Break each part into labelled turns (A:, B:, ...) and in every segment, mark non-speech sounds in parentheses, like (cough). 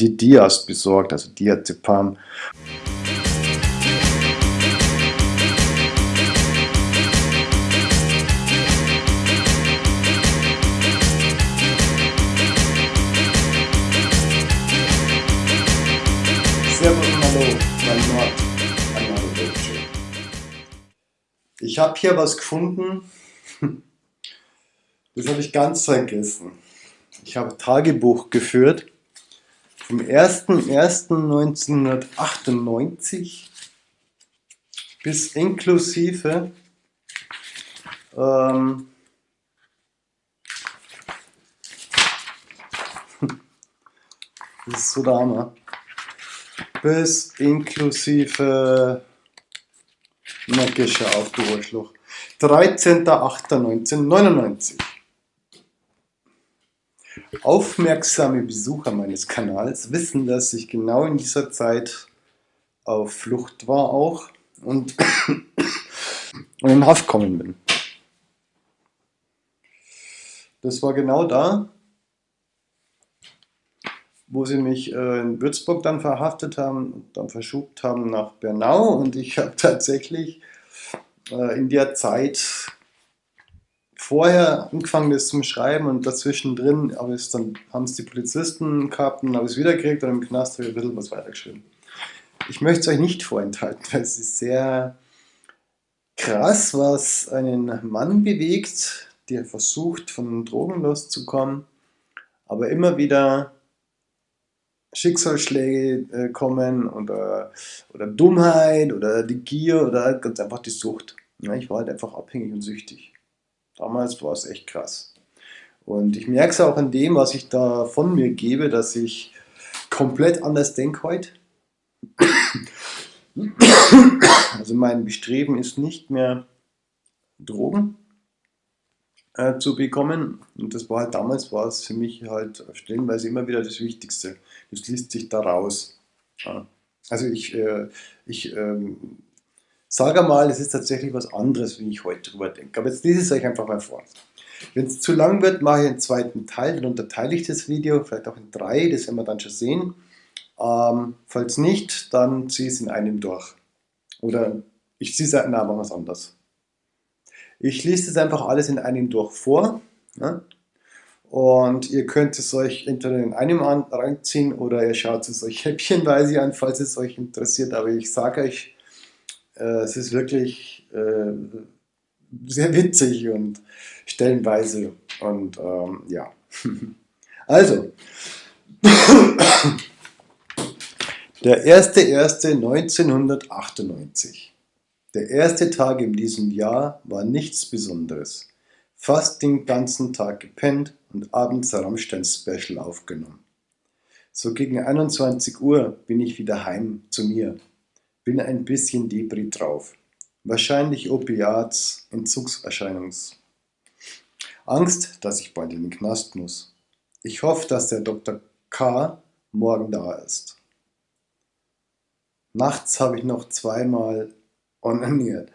A: die Dias besorgt, also Diazepam. Ich habe hier was gefunden, (laughs) das habe ich ganz vergessen. Ich habe Tagebuch geführt vom 01.01.1998 bis inklusive ähm, das ist so der Hammer. Bis inklusive Neckische auf du Arschloch 13.08.1999 Aufmerksame Besucher meines Kanals wissen, dass ich genau in dieser Zeit auf Flucht war auch und, (coughs) in Haft kommen bin. Das war genau da, wo sie mich äh, in Würzburg dann verhaftet haben und dann verschubt haben nach Bernau und ich habe tatsächlich äh, in der Zeit vorher angefangen das zum Schreiben und dazwischen drin aber es dann haben es die Polizisten gehabt und habe es wieder gekriegt und im Knast habe ich ein bisschen was weitergeschrieben. Ich möchte es euch nicht vorenthalten, weil es ist sehr krass, was einen Mann bewegt, der versucht von Drogen loszukommen, aber immer wieder Schicksalsschläge äh, kommen oder, oder Dummheit oder die Gier oder ganz einfach die Sucht. Ja, ich war halt einfach abhängig und süchtig. Damals war es echt krass. Und ich merke es auch an dem, was ich da von mir gebe, dass ich komplett anders denke heute. Also mein Bestreben ist nicht mehr Drogen äh, zu bekommen. Und das war halt damals, war es für mich halt stellenweise immer wieder das Wichtigste. Das liest sich daraus. Ja. Also ich, äh, ich ähm, sage mal, es ist tatsächlich was anderes, wie ich heute drüber denke. Aber jetzt lese ich es euch einfach mal vor. Wenn es zu lang wird, mache ich einen zweiten Teil, dann unterteile ich das Video, vielleicht auch in drei, das werden wir dann schon sehen. Ähm, falls nicht, dann ziehe ich es in einem durch. Oder ich ziehe es, na, machen anders. Ich lese das einfach alles in einem durch vor. Ja? Und ihr könnt es euch entweder in einem reinziehen oder ihr schaut es euch häppchenweise an, falls es euch interessiert. Aber ich sage euch, es ist wirklich äh, sehr witzig und stellenweise. Und ähm, ja. (laughs) also, (laughs) der 1.1.1998. Der erste Tag in diesem Jahr war nichts Besonderes. Fast den ganzen Tag gepennt und abends Rammstein Special aufgenommen. So gegen 21 Uhr bin ich wieder heim zu mir. Bin ein bisschen Debris drauf. Wahrscheinlich Opiats, Entzugserscheinungs. Angst, dass ich bald in den Knast muss. Ich hoffe, dass der Dr. K. morgen da ist. Nachts habe ich noch zweimal onaniert.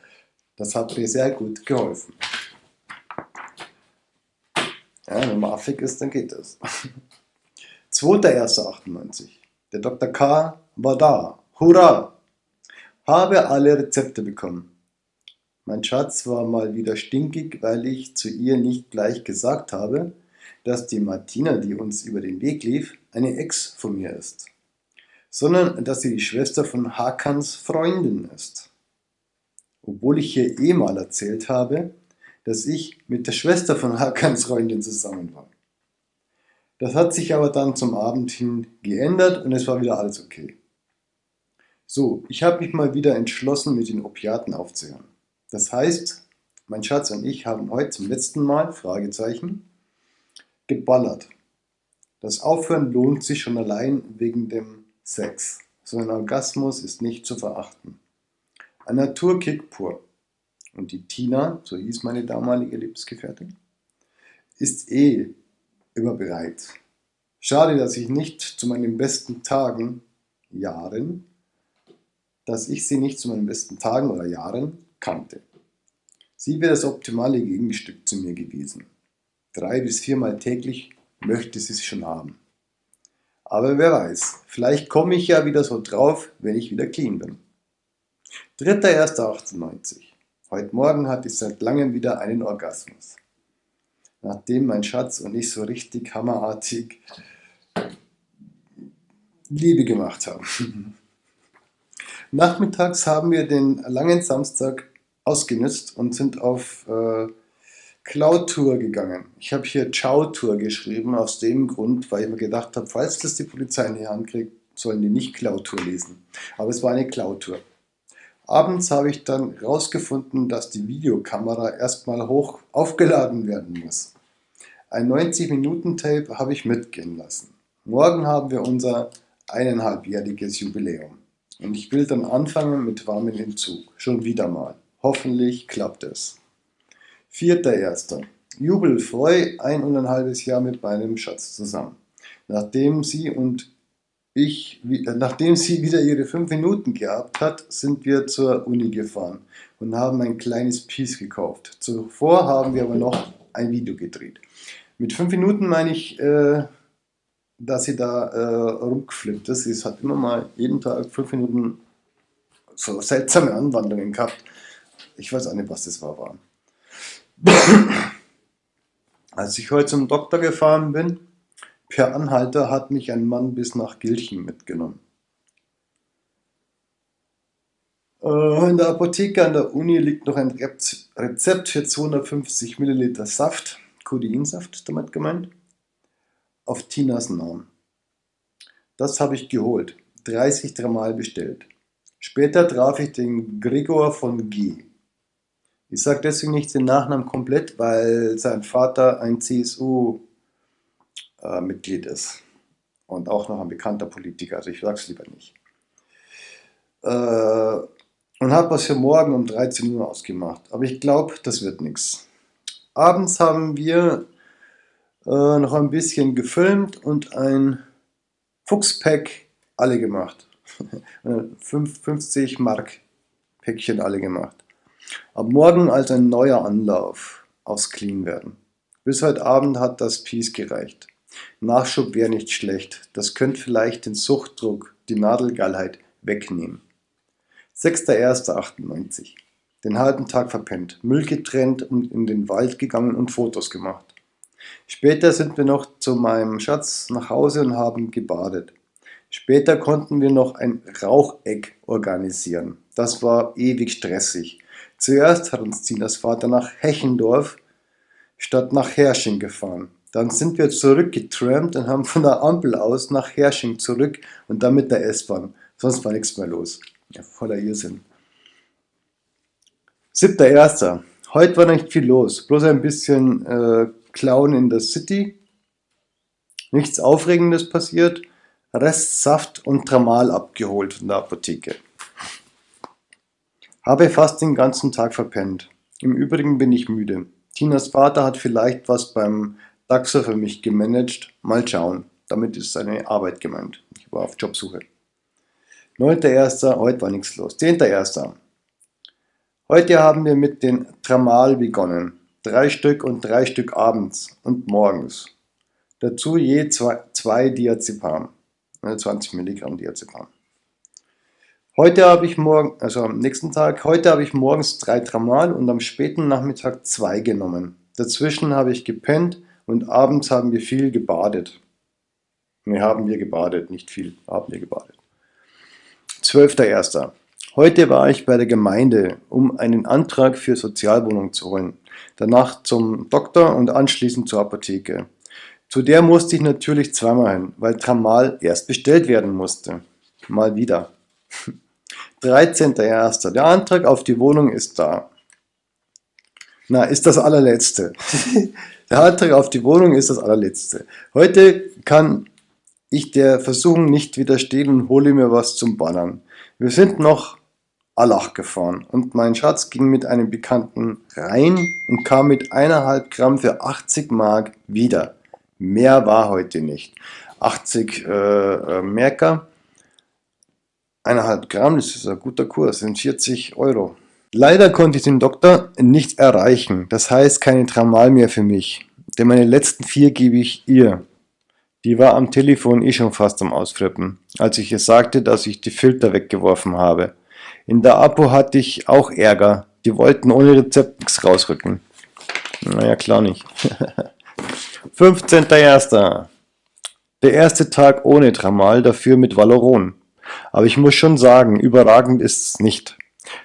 A: Das hat mir sehr gut geholfen. Ja, wenn man affig ist, dann geht das. (laughs) 2.1.98. Der Dr. K. war da. Hurra! Habe alle Rezepte bekommen. Mein Schatz war mal wieder stinkig, weil ich zu ihr nicht gleich gesagt habe, dass die Martina, die uns über den Weg lief, eine Ex von mir ist, sondern dass sie die Schwester von Hakans Freundin ist obwohl ich hier eh mal erzählt habe, dass ich mit der Schwester von Hakans Freundin zusammen war. Das hat sich aber dann zum Abend hin geändert und es war wieder alles okay. So, ich habe mich mal wieder entschlossen, mit den Opiaten aufzuhören. Das heißt, mein Schatz und ich haben heute zum letzten Mal, Fragezeichen, geballert. Das Aufhören lohnt sich schon allein wegen dem Sex. So ein Orgasmus ist nicht zu verachten. Ein Naturkick pur. Und die Tina, so hieß meine damalige Lebensgefährtin, ist eh immer bereit. Schade, dass ich nicht zu meinen besten Tagen, Jahren, dass ich sie nicht zu meinen besten Tagen oder Jahren kannte. Sie wäre das optimale Gegenstück zu mir gewesen. Drei bis viermal täglich möchte sie es schon haben. Aber wer weiß, vielleicht komme ich ja wieder so drauf, wenn ich wieder clean bin. 3.1.98 Heute Morgen hatte ich seit langem wieder einen Orgasmus. Nachdem mein Schatz und ich so richtig hammerartig Liebe gemacht haben. (laughs) Nachmittags haben wir den langen Samstag ausgenutzt und sind auf äh, Cloud-Tour gegangen. Ich habe hier Ciao-Tour geschrieben, aus dem Grund, weil ich mir gedacht habe, falls das die Polizei in die Hand kriegt, sollen die nicht Cloud-Tour lesen. Aber es war eine Cloud-Tour. Abends habe ich dann herausgefunden, dass die Videokamera erstmal hoch aufgeladen werden muss. Ein 90-Minuten-Tape habe ich mitgehen lassen. Morgen haben wir unser eineinhalbjähriges Jubiläum. Und ich will dann anfangen mit warmen Entzug. Schon wieder mal. Hoffentlich klappt es. Vierter Erster. Jubelfreu ein und ein halbes Jahr mit meinem Schatz zusammen. Nachdem sie und ich, äh, nachdem sie wieder ihre fünf Minuten gehabt hat, sind wir zur Uni gefahren und haben ein kleines Piece gekauft. Zuvor haben wir aber noch ein Video gedreht. Mit fünf Minuten meine ich, äh, dass sie da äh, rumgeflippt ist. Sie hat immer mal jeden Tag fünf Minuten so seltsame Anwandlungen gehabt. Ich weiß auch nicht, was das war. war. (clears throat) Als ich heute zum Doktor gefahren bin, per Anhalter hat mich ein Mann bis nach Gilchen mitgenommen. Äh, in der Apotheke an der Uni liegt noch ein Rezept für 250 Milliliter Saft, Codeinsaft damit gemeint, auf Tinas Namen. Das habe ich geholt, 30 dreimal bestellt. Später traf ich den Gregor von G. Ich sage deswegen nicht den Nachnamen komplett, weil sein Vater ein CSU-Mitglied äh, ist und auch noch ein bekannter Politiker, also ich sage es lieber nicht. Äh, und habe was für morgen um 13 Uhr ausgemacht, aber ich glaube, das wird nichts. Abends haben wir äh, noch ein bisschen gefilmt und ein Fuchspack alle gemacht. (laughs) 50 Mark Päckchen alle gemacht. Ab morgen also ein neuer Anlauf aufs Clean werden. Bis heute Abend hat das Piece gereicht. Nachschub wäre nicht schlecht. Das könnte vielleicht den Suchtdruck, die Nadelgeilheit wegnehmen. 6.1.98 Den halben Tag verpennt, Müll getrennt und in den Wald gegangen und Fotos gemacht. Später sind wir noch zu meinem Schatz nach Hause und haben gebadet. Später konnten wir noch ein Raucheck organisieren. Das war ewig stressig. Zuerst hat uns Tinas Vater nach Hechendorf statt nach Hersching gefahren. Dann sind wir zurückgetrampt und haben von der Ampel aus nach Hersching zurück und dann mit der S-Bahn. Sonst war nichts mehr los. Ja, voller Irrsinn. 7.1. Heute war nicht viel los, bloß ein bisschen äh, Clown in der City. Nichts Aufregendes passiert. Rest Saft und Tramal abgeholt von der Apotheke. Habe fast den ganzen Tag verpennt. Im Übrigen bin ich müde. Tinas Vater hat vielleicht was beim Daxer für mich gemanagt. Mal schauen. Damit ist seine Arbeit gemeint. Ich war auf Jobsuche. 9.1. Heute war nichts los. 10.1. Heute haben wir mit den Tramal begonnen. Drei Stück und drei Stück abends und morgens. Dazu je zwei, zwei Diazepam. 20 Milligramm Diazepam. Heute habe ich morgen, also am nächsten Tag, heute habe ich morgens drei Tramal und am späten Nachmittag zwei genommen. Dazwischen habe ich gepennt und abends haben wir viel gebadet. Ne, haben wir gebadet, nicht viel, haben wir gebadet. 12.01. Heute war ich bei der Gemeinde, um einen Antrag für Sozialwohnung zu holen. Danach zum Doktor und anschließend zur Apotheke. Zu der musste ich natürlich zweimal hin, weil Tramal erst bestellt werden musste. Mal wieder. (laughs) 13.01. Der Antrag auf die Wohnung ist da. Na, ist das allerletzte. (laughs) der Antrag auf die Wohnung ist das allerletzte. Heute kann ich der Versuchung nicht widerstehen und hole mir was zum Ballern. Wir sind noch Allach gefahren und mein Schatz ging mit einem Bekannten rein und kam mit eineinhalb Gramm für 80 Mark wieder. Mehr war heute nicht. 80 äh, äh, Merker 1,5 Gramm, das ist ein guter Kurs, sind 40 Euro. Leider konnte ich den Doktor nicht erreichen, das heißt keine Tramal mehr für mich, denn meine letzten vier gebe ich ihr. Die war am Telefon eh schon fast am Ausflippen, als ich ihr sagte, dass ich die Filter weggeworfen habe. In der Apo hatte ich auch Ärger. Die wollten ohne Rezept nichts rausrücken. Naja, klar nicht. (laughs) 15.01. Der erste Tag ohne Tramal, dafür mit Valoron. Aber ich muss schon sagen, überragend ist es nicht.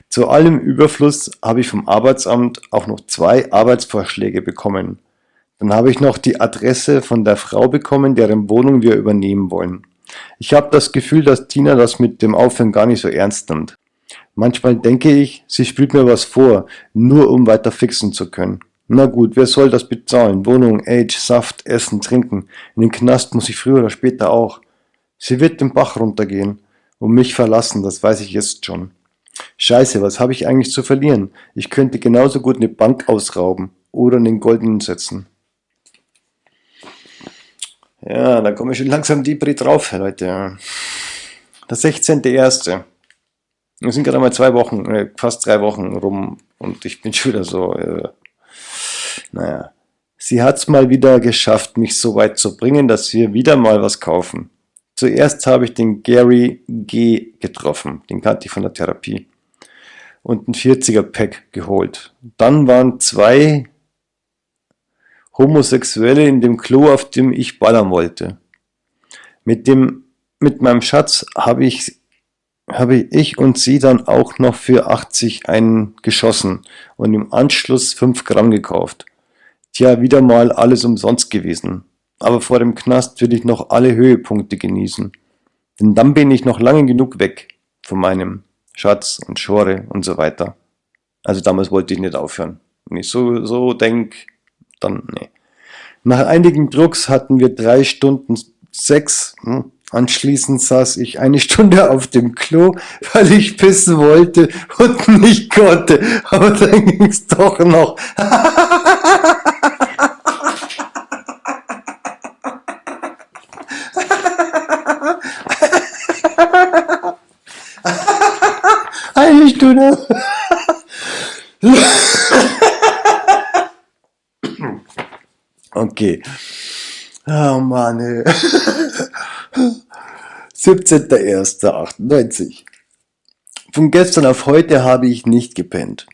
A: Zu allem Überfluss habe ich vom Arbeitsamt auch noch zwei Arbeitsvorschläge bekommen. Dann habe ich noch die Adresse von der Frau bekommen, deren Wohnung wir übernehmen wollen. Ich habe das Gefühl, dass Tina das mit dem Aufhören gar nicht so ernst nimmt. Manchmal denke ich, sie spielt mir was vor, nur um weiter fixen zu können. Na gut, wer soll das bezahlen? Wohnung, Age, Saft, Essen, Trinken. In den Knast muss ich früher oder später auch. Sie wird den Bach runtergehen und mich verlassen, das weiß ich jetzt schon. Scheiße, was habe ich eigentlich zu verlieren? Ich könnte genauso gut eine Bank ausrauben oder einen goldenen setzen. Ja, da komme ich schon langsam die Brit drauf, Leute. Der 16.01. Wir sind gerade mal zwei Wochen, äh, fast drei Wochen rum und ich bin (laughs) schon wieder so, äh, naja. Sie hat es mal wieder geschafft, mich so weit zu bringen, dass wir wieder mal was kaufen. Zuerst habe ich den Gary G. getroffen, den kannte ich von der Therapie, und ein 40er Pack geholt. Dann waren zwei Homosexuelle in dem Klo, auf dem ich ballern wollte. Mit dem, mit meinem Schatz habe ich, habe ich und sie dann auch noch für 80 einen geschossen und im Anschluss 5 Gramm gekauft. Tja, wieder mal alles umsonst gewesen aber vor dem Knast will ich noch alle Höhepunkte genießen. Denn dann bin ich noch lange genug weg von meinem Schatz und Schore und so weiter. Also damals wollte ich nicht aufhören. Wenn ich so, so denk, dann nee. Nach einigen Drucks hatten wir drei Stunden Sex. Hm. Anschließend saß ich eine Stunde auf dem Klo, weil ich pissen wollte und nicht konnte. Aber dann ging's doch noch. Eine Stunde. Okay. Oh Mann, ey. 17.01.98. Von gestern auf heute habe ich nicht gepennt.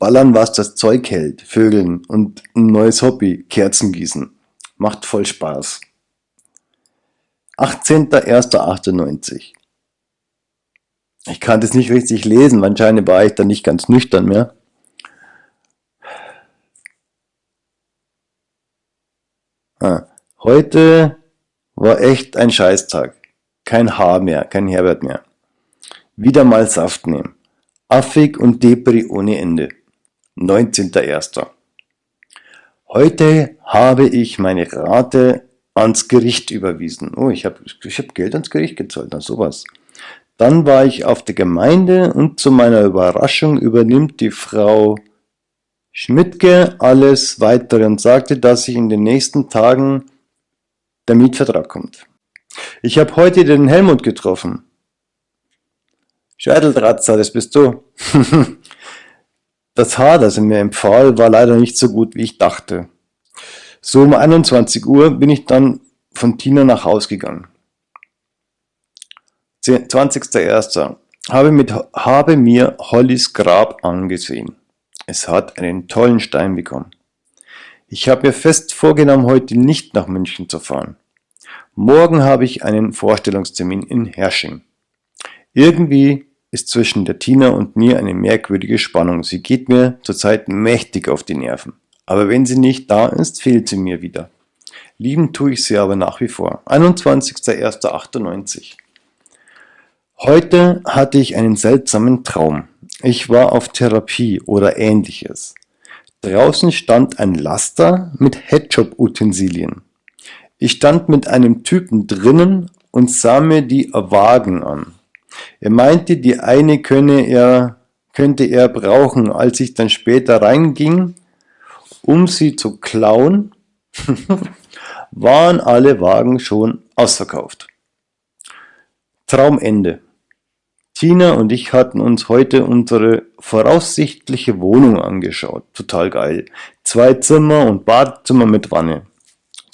A: Ballern, was das Zeug hält, Vögeln und ein neues Hobby, Kerzen gießen. Macht voll Spaß. 18.01.98. Ich kann das nicht richtig lesen, anscheinend war ich dann nicht ganz nüchtern mehr. Ah, heute war echt ein Scheißtag. Kein Haar mehr, kein Herbert mehr. Wieder mal Saft nehmen. Affig und Depri ohne Ende. 19.01. Heute habe ich meine Rate ans Gericht überwiesen. Oh, ich habe ich hab Geld ans Gericht gezahlt, na sowas. Dann war ich auf der Gemeinde und zu meiner Überraschung übernimmt die Frau Schmidtke alles weitere und sagte, dass sich in den nächsten Tagen der Mietvertrag kommt. Ich habe heute den Helmut getroffen. Scheiteltratzer, das bist du. (laughs) das Haar, das er mir empfahl, war leider nicht so gut, wie ich dachte. So um 21 Uhr bin ich dann von Tina nach Haus gegangen. 20.01. Habe, habe mir Hollys Grab angesehen. Es hat einen tollen Stein bekommen. Ich habe mir fest vorgenommen, heute nicht nach München zu fahren. Morgen habe ich einen Vorstellungstermin in Hersching. Irgendwie ist zwischen der Tina und mir eine merkwürdige Spannung. Sie geht mir zurzeit mächtig auf die Nerven. Aber wenn sie nicht da ist, fehlt sie mir wieder. Lieben tue ich sie aber nach wie vor. 21.01.98 Heute hatte ich einen seltsamen Traum. Ich war auf Therapie oder ähnliches. Draußen stand ein Laster mit Headshop-Utensilien. Ich stand mit einem Typen drinnen und sah mir die Wagen an. Er meinte, die eine könne er, könnte er brauchen. Als ich dann später reinging, um sie zu klauen, (laughs) waren alle Wagen schon ausverkauft. Traumende. Tina und ich hatten uns heute unsere voraussichtliche Wohnung angeschaut. Total geil. Zwei Zimmer und Badezimmer mit Wanne.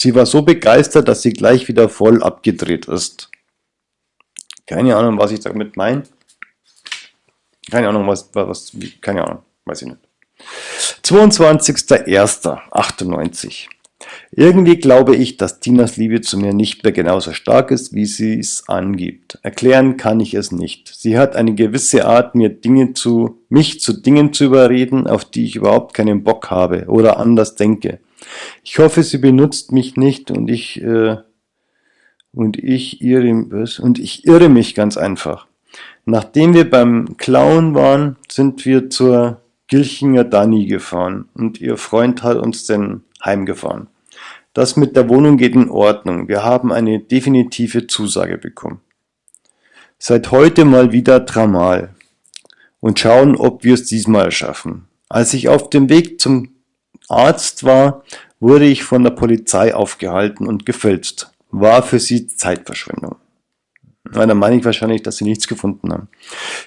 A: Sie war so begeistert, dass sie gleich wieder voll abgedreht ist. Keine Ahnung, was ich damit meine. Keine Ahnung, was, was, keine Ahnung, weiß ich nicht. 22.01.98 irgendwie glaube ich, dass Tinas Liebe zu mir nicht mehr genauso stark ist, wie sie es angibt. Erklären kann ich es nicht. Sie hat eine gewisse Art, mir Dinge zu, mich zu Dingen zu überreden, auf die ich überhaupt keinen Bock habe oder anders denke. Ich hoffe, sie benutzt mich nicht und ich, äh, und ich irre, und ich irre mich ganz einfach. Nachdem wir beim Clown waren, sind wir zur Gilchinger Dani gefahren und ihr Freund hat uns denn heimgefahren. Das mit der Wohnung geht in Ordnung. Wir haben eine definitive Zusage bekommen. Seit heute mal wieder Tramal und schauen, ob wir es diesmal schaffen. Als ich auf dem Weg zum Arzt war, wurde ich von der Polizei aufgehalten und gefälscht. War für sie Zeitverschwendung. Na, dann meine ich wahrscheinlich, dass sie nichts gefunden haben.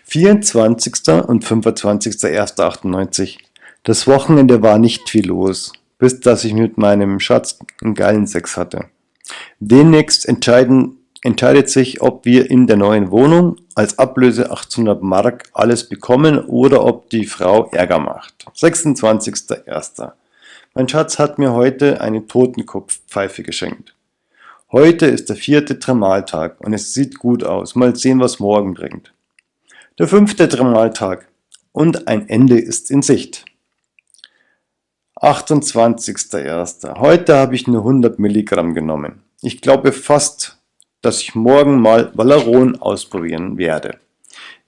A: 24. und 25.01.98. Das Wochenende war nicht viel los bis dass ich mit meinem Schatz einen geilen Sex hatte. Demnächst entscheiden, entscheidet sich, ob wir in der neuen Wohnung als Ablöse 800 Mark alles bekommen oder ob die Frau Ärger macht. 26.01. Mein Schatz hat mir heute eine Totenkopfpfeife geschenkt. Heute ist der vierte Tremaltag und es sieht gut aus. Mal sehen, was morgen bringt. Der fünfte Tremaltag und ein Ende ist in Sicht. 28.01. Heute habe ich nur 100 Milligramm genommen. Ich glaube fast, dass ich morgen mal Valeron ausprobieren werde.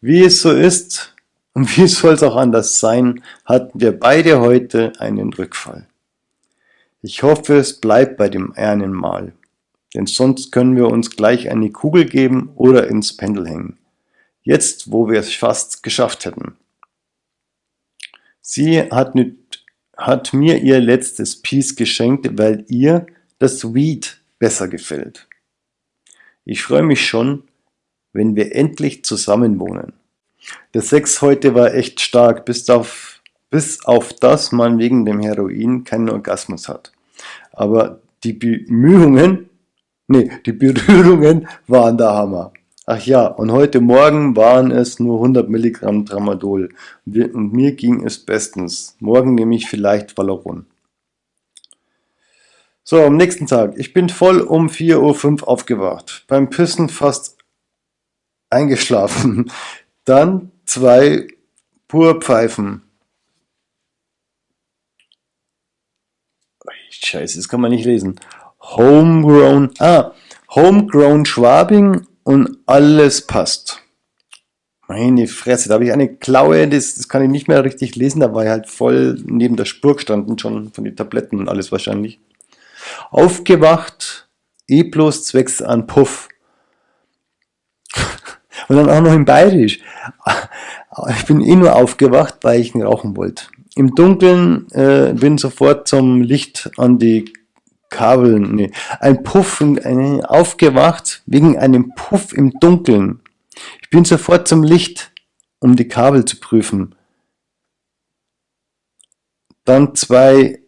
A: Wie es so ist und (laughs) wie soll es auch anders sein, hatten wir beide heute einen Rückfall. Ich hoffe, es bleibt bei dem einen Mal, denn sonst können wir uns gleich eine Kugel geben oder ins Pendel hängen. Jetzt, wo wir es fast geschafft hätten. Sie hat mit hat mir ihr letztes Piece geschenkt, weil ihr das Weed besser gefällt. Ich freue mich schon, wenn wir endlich zusammen wohnen. Der Sex heute war echt stark, bis auf, bis auf das man wegen dem Heroin keinen Orgasmus hat. Aber die Bemühungen, nee, die Berührungen (laughs) waren der Hammer. Ach ja, und heute Morgen waren es nur 100 Milligramm Tramadol und mir ging es bestens. Morgen nehme ich vielleicht Valoron. So, am nächsten Tag. Ich bin voll um 4.05 Uhr aufgewacht. Beim Pissen fast eingeschlafen. (laughs) Dann zwei Purpfeifen. Scheiße, das kann man nicht lesen. Homegrown, ah, Homegrown Schwabing und alles passt. Meine Fresse, da habe ich eine Klaue, das, das kann ich nicht mehr richtig lesen, da war ich halt voll neben der Spur gestanden, schon von den Tabletten und alles wahrscheinlich. Aufgewacht, E plus zwecks an Puff. (laughs) und dann auch noch in Bayerisch. Ich bin eh nur aufgewacht, weil ich rauchen wollte. Im Dunkeln äh, bin sofort zum Licht an die Kabel, nee, ein Puff, ein, aufgewacht wegen einem Puff im Dunkeln. Ich bin sofort zum Licht, um die Kabel zu prüfen. Dann zwei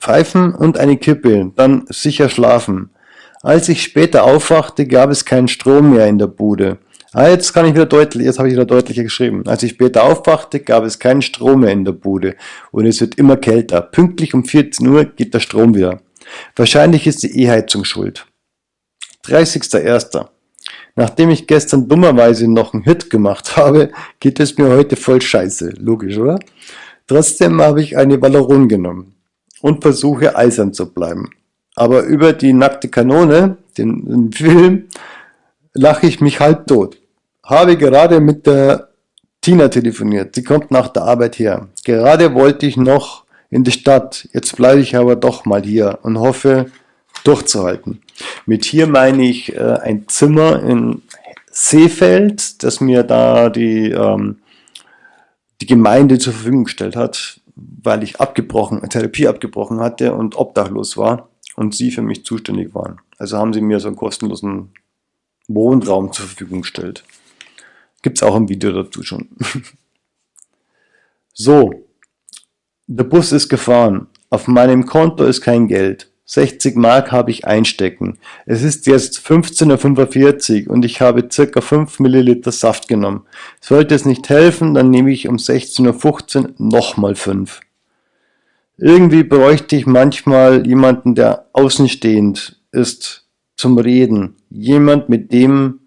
A: Pfeifen und eine Kippe, dann sicher schlafen. Als ich später aufwachte, gab es keinen Strom mehr in der Bude. Ah, jetzt kann ich wieder deutlich, jetzt habe ich wieder deutlicher geschrieben. Als ich später aufwachte, gab es keinen Strom mehr in der Bude und es wird immer kälter. Pünktlich um 14 Uhr geht der Strom wieder. Wahrscheinlich ist die E-Heizung schuld. 30.01. Nachdem ich gestern dummerweise noch einen Hit gemacht (laughs) habe, geht es mir heute voll scheiße. Logisch, oder? Trotzdem habe ich eine Valoron genommen und versuche eisern zu bleiben. Aber über die nackte Kanone, den, den Film, lache ich mich halb tot. Habe gerade mit der Tina telefoniert. Sie kommt nach der Arbeit her. Gerade wollte ich noch in die Stadt. Jetzt bleibe ich aber doch mal hier und hoffe durchzuhalten. Mit hier meine ich äh, ein Zimmer in Seefeld, das mir da die, ähm, die Gemeinde zur Verfügung gestellt hat, weil ich abgebrochen, Therapie abgebrochen hatte und obdachlos war und sie für mich zuständig waren. Also haben sie mir so einen kostenlosen Wohnraum zur Verfügung gestellt. Gibt es auch ein Video dazu schon. (laughs) so, der Bus ist gefahren. Auf meinem Konto ist kein Geld. 60 Mark habe ich einstecken. Es ist jetzt 15.45 Uhr und ich habe circa 5 Milliliter Saft genommen. Sollte es nicht helfen, dann nehme ich um 16.15 Uhr nochmal 5. Irgendwie bräuchte ich manchmal jemanden, der außenstehend ist, zum Reden. Jemand, mit dem,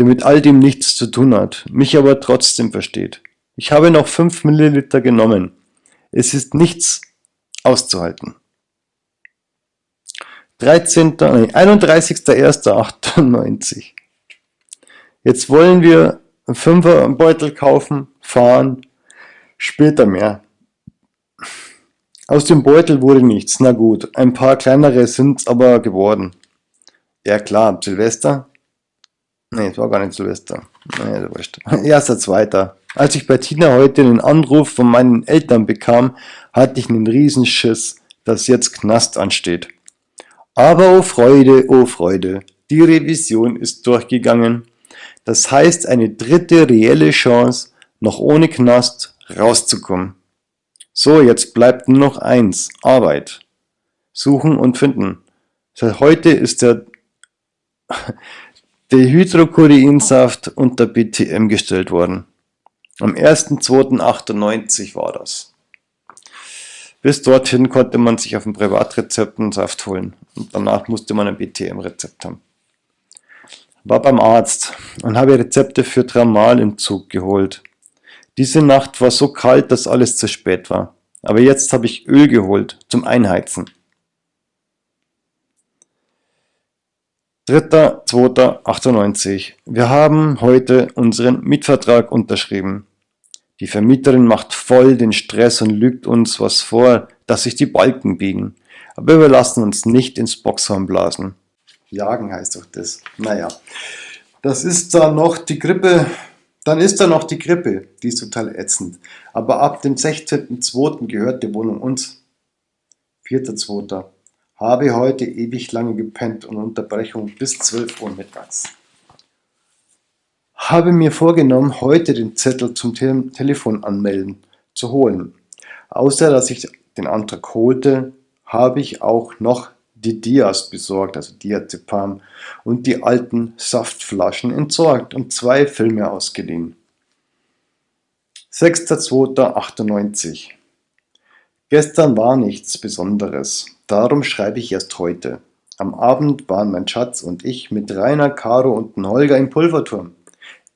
A: der mit all dem nichts zu tun hat, mich aber trotzdem versteht. Ich habe noch 5 Milliliter genommen. Es ist nichts auszuhalten. 13. Nee, 31.01.98. Jetzt wollen wir einen Fünferbeutel kaufen, fahren, später mehr. Aus dem Beutel wurde nichts, na gut, ein paar kleinere sind's aber geworden. Ja klar, Silvester? Nee, es war gar nicht Silvester. Nee, das wurscht. (laughs) Erster, zweiter. Als ich bei Tina heute einen Anruf von meinen Eltern bekam, hatte ich einen Riesenschiss, dass jetzt Knast ansteht. Aber oh Freude, oh Freude, die Revision ist durchgegangen. Das heißt eine dritte reelle Chance, noch ohne Knast rauszukommen. So, jetzt bleibt nur noch eins, Arbeit. Suchen und finden. Seit heute ist der Dehydrochoreinsaft unter BTM gestellt worden. Am 1.2.98 war das. Bis dorthin konnte man sich auf dem Privatrezept einen Saft holen und danach musste man ein BTM-Rezept haben. War beim Arzt und habe Rezepte für Tramal im Zug geholt. Diese Nacht war so kalt, dass alles zu spät war. Aber jetzt habe ich Öl geholt zum Einheizen. 3.2.98 Wir haben heute unseren Mietvertrag unterschrieben. Die Vermieterin macht voll den Stress und lügt uns was vor, dass sich die Balken biegen. Aber wir lassen uns nicht ins Boxhorn blasen. Jagen heißt doch das. Naja, das ist da noch die Grippe. Dann ist da noch die Grippe. Die ist total ätzend. Aber ab dem 16.02. gehört die Wohnung uns. 4.02. Habe heute ewig lange gepennt und Unterbrechung bis 12 Uhr mittags habe mir vorgenommen, heute den Zettel zum Te Telefon anmelden zu holen. Außer dass ich den Antrag holte, habe ich auch noch die Dias besorgt, also Diazepam, und die alten Saftflaschen entsorgt und zwei Filme ausgeliehen. 6.2.98 Gestern war nichts Besonderes, darum schreibe ich erst heute. Am Abend waren mein Schatz und ich mit Rainer, Caro und Holger im Pulverturm.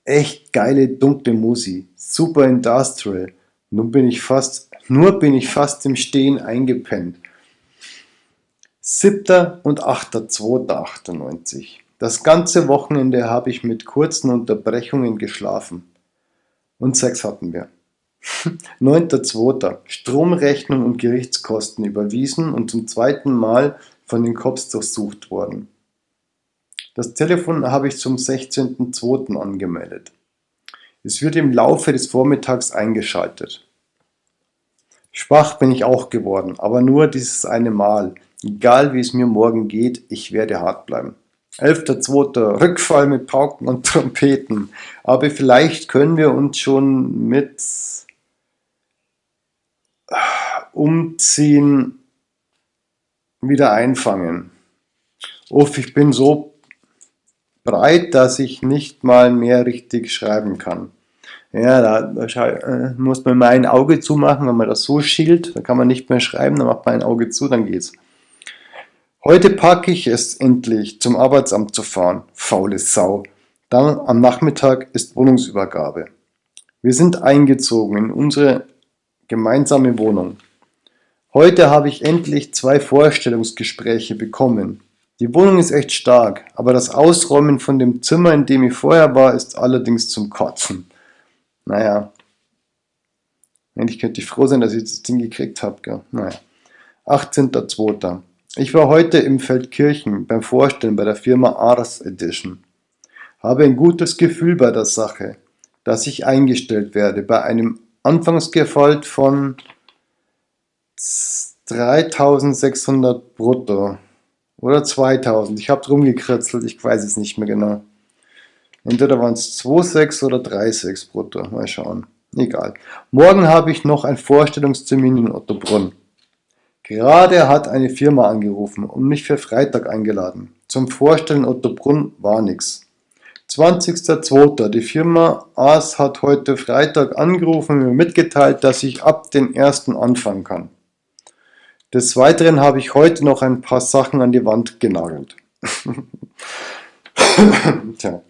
A: Echt geile dunkle Musi, super industrial. Nun bin ich fast, nur bin ich fast im Stehen eingepennt. 7. und 8.2.98. Das ganze Wochenende habe ich mit kurzen Unterbrechungen geschlafen. Und Sex hatten wir. (laughs) 9.2. Stromrechnung und Gerichtskosten überwiesen und zum zweiten Mal von den Cops durchsucht worden. Das Telefon habe ich zum 16.02. angemeldet. Es wird im Laufe des Vormittags eingeschaltet. Schwach bin ich auch geworden, aber nur dieses eine Mal. Egal wie es mir morgen geht, ich werde hart bleiben. 11.02. Rückfall mit Pauken und Trompeten. Aber vielleicht können wir uns schon mit Umziehen wieder einfangen. Uff, ich bin so breit, dass ich nicht mal mehr richtig schreiben kann. Ja, da, da äh, muss man mal ein Auge zumachen, wenn man das so schielt, dann kann man nicht mehr schreiben, dann macht man ein Auge zu, dann geht's. Heute packe ich es endlich, zum Arbeitsamt zu fahren, faule Sau. Dann am Nachmittag ist Wohnungsübergabe. Wir sind eingezogen in unsere gemeinsame Wohnung. Heute habe ich endlich zwei Vorstellungsgespräche bekommen. Die Wohnung ist echt stark, aber das Ausräumen von dem Zimmer, in dem ich vorher war, ist allerdings zum Kotzen. Naja. Eigentlich könnte ich froh sein, dass ich das Ding gekriegt habe. Gell? Naja. 18.02. Ich war heute im Feldkirchen beim Vorstellen bei der Firma Ars Edition. Habe ein gutes Gefühl bei der Sache, dass ich eingestellt werde bei einem Anfangsgehalt von 3600 brutto. Oder 2000. Ich habe drum gekritzelt, ich weiß es nicht mehr genau. Entweder waren es 2,6 oder 3,6 brutto. Mal schauen. Egal. Morgen habe ich noch einen Vorstellungstermin in Ottobrunn. Gerade hat eine Firma angerufen und mich für Freitag eingeladen. Zum Vorstellen Ottobrunn war nix. 20.02. Die Firma AS hat heute Freitag angerufen und mir mitgeteilt, dass ich ab den 1. anfangen kann. Des Weiteren habe ich heute noch ein paar Sachen an die Wand genagelt. (laughs) Tja.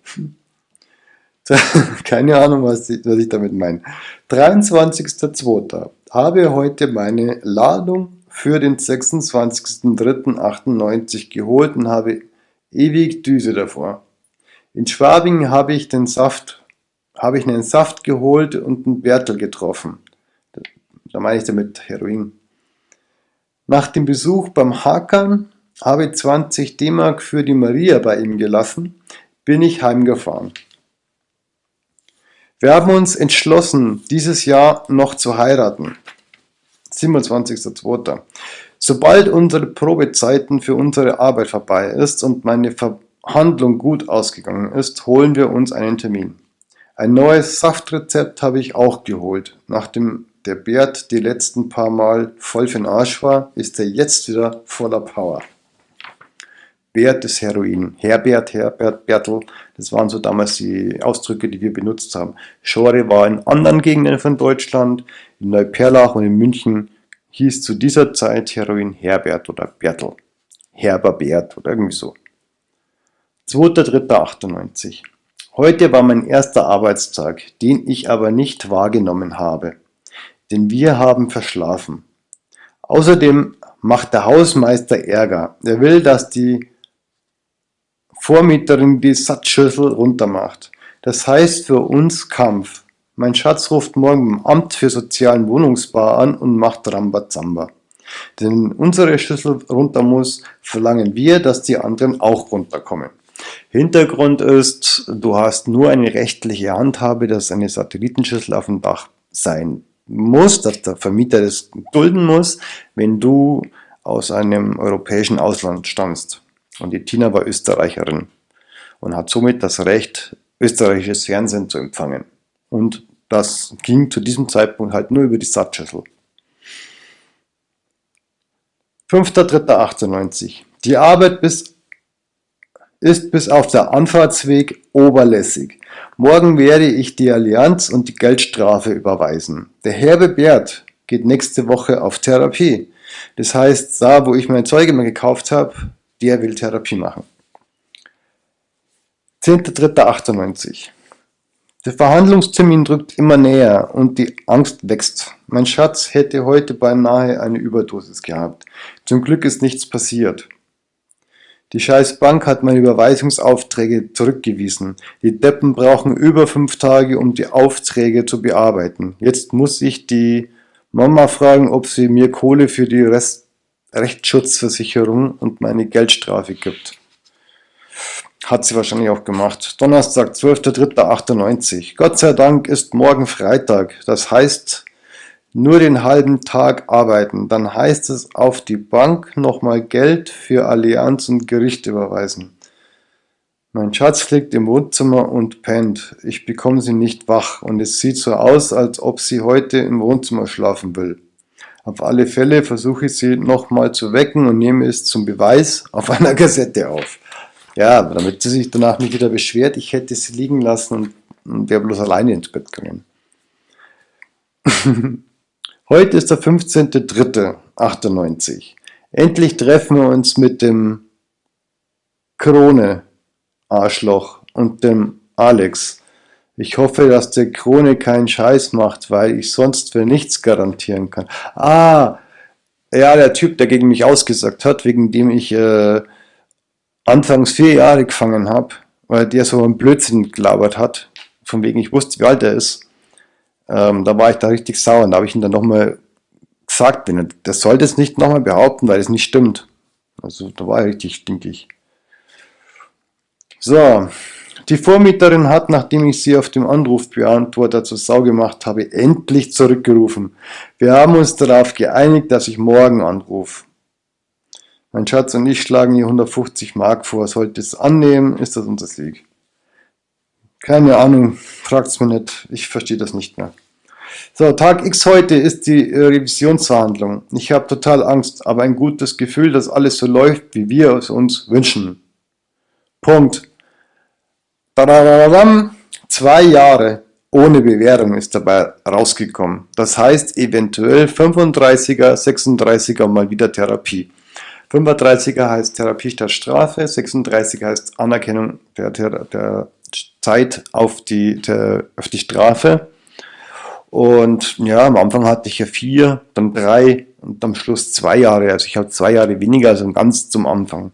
A: (laughs) Keine Ahnung, was ich, was ich damit meine. 23.02. Habe heute meine Ladung für den 26.03.98 geholt und habe ewig Düse davor. In Schwabing habe ich den Saft, habe ich einen Saft geholt und einen Bertel getroffen. Da meine ich damit Heroin. Nach dem Besuch beim Hakan habe ich 20 D-Mark für die Maria bei ihm gelassen, bin ich heimgefahren. Wir haben uns entschlossen, dieses Jahr noch zu heiraten. 27.02. Sobald unsere Probezeiten für unsere Arbeit vorbei ist und meine Verhandlung gut ausgegangen ist, holen wir uns einen Termin. Ein neues Saftrezept habe ich auch geholt. Nachdem der Bert die letzten paar Mal voll für den Arsch war, ist er jetzt wieder voller Power. Bert ist Heroin. Herbert, Herbert, Bertel, das waren so damals die Ausdrücke, die wir benutzt haben. Schore war in anderen Gegenden von Deutschland, in Neuperlach und in München hieß zu dieser Zeit Heroin Herbert oder Bertel. Herberbert oder irgendwie so. 2.3.98 Heute war mein erster Arbeitstag, den ich aber nicht wahrgenommen habe, denn wir haben verschlafen. Außerdem macht der Hausmeister Ärger. Er will, dass die Vormieterin die Satzschüssel runtermacht. Das heißt für uns Kampf. Mein Schatz ruft morgen im Amt für sozialen Wohnungsbau an und macht Rambazamba. Denn unsere Schlüssel runter muss, verlangen wir, dass die anderen auch runterkommen. Hintergrund ist, du hast nur eine rechtliche Handhabe, dass eine Satellitenschüssel auf dem Dach sein muss, dass der Vermieter das dulden muss, wenn du aus einem europäischen Ausland stammst. Und die Tina war Österreicherin und hat somit das Recht, österreichisches Fernsehen zu empfangen. Und das ging zu diesem Zeitpunkt halt nur über die Satzschüssel. 5.3.98 Die Arbeit bis, ist bis auf der Anfahrtsweg oberlässig. Morgen werde ich die Allianz und die Geldstrafe überweisen. Der Herbe Bert geht nächste Woche auf Therapie. Das heißt, da wo ich mein Zeug immer gekauft habe, der will Therapie machen. 10.3.98 der Verhandlungstermin drückt immer näher und die Angst wächst. Mein Schatz hätte heute beinahe eine Überdosis gehabt. Zum Glück ist nichts passiert. Die scheiß Bank hat meine Überweisungsaufträge zurückgewiesen. Die Deppen brauchen über fünf Tage, um die Aufträge zu bearbeiten. Jetzt muss ich die Mama fragen, ob sie mir Kohle für die Rest Rechtsschutzversicherung und meine Geldstrafe gibt. Hat sie wahrscheinlich auch gemacht. Donnerstag, 12.03.98. Gott sei Dank ist morgen Freitag. Das heißt, nur den halben Tag arbeiten. Dann heißt es auf die Bank nochmal Geld für Allianz und Gericht überweisen. Mein Schatz liegt im Wohnzimmer und pennt. Ich bekomme sie nicht wach und es sieht so aus, als ob sie heute im Wohnzimmer schlafen will. Auf alle Fälle versuche ich sie nochmal zu wecken und nehme es zum Beweis auf einer (laughs) Kassette auf. Ja, damit sie sich danach nicht wieder beschwert, ich hätte sie liegen lassen und, wäre bloß alleine ins Bett gegangen. (laughs) Heute ist der 15.03.98. Endlich treffen wir uns mit dem Krone Arschloch und dem Alex. Ich hoffe, dass der Krone keinen Scheiß macht, weil ich sonst für nichts garantieren kann. Ah, ja, der Typ, der gegen mich ausgesagt hat, wegen dem ich äh, anfangs vier Jahre gefangen habe, weil der so einen Blödsinn gelabert hat, von wegen ich wusste, wie alt er ist. Ähm, da war ich da richtig sauer und da habe ich ihm dann nochmal gesagt, wenn er, der soll das nicht nochmal behaupten, weil es nicht stimmt. Also da war er richtig stinkig. So, die Vormieterin hat, nachdem ich sie auf dem Anrufbeantworter zur Sau gemacht habe, endlich zurückgerufen. Wir haben uns darauf geeinigt, dass ich morgen anrufe. Mein Schatz und ich schlagen ihr 150 Mark vor. Sollte es annehmen, ist das unser Sieg. Keine Ahnung, fragt's mir nicht. Ich verstehe das nicht mehr. So, Tag X heute ist die Revisionsverhandlung. Ich habe total Angst, aber ein gutes Gefühl, dass alles so läuft, wie wir es uns wünschen. Punkt. Dadadadam. Zwei Jahre ohne Bewährung ist dabei rausgekommen. Das heißt eventuell 35er, 36er mal wieder Therapie. 35er heißt Therapie statt Strafe, 36er heißt Anerkennung der, der, der Zeit auf die, auf die Strafe. Und ja, am Anfang hatte ich ja vier, dann drei und am Schluss zwei Jahre. Also ich habe zwei Jahre weniger, also ganz zum Anfang.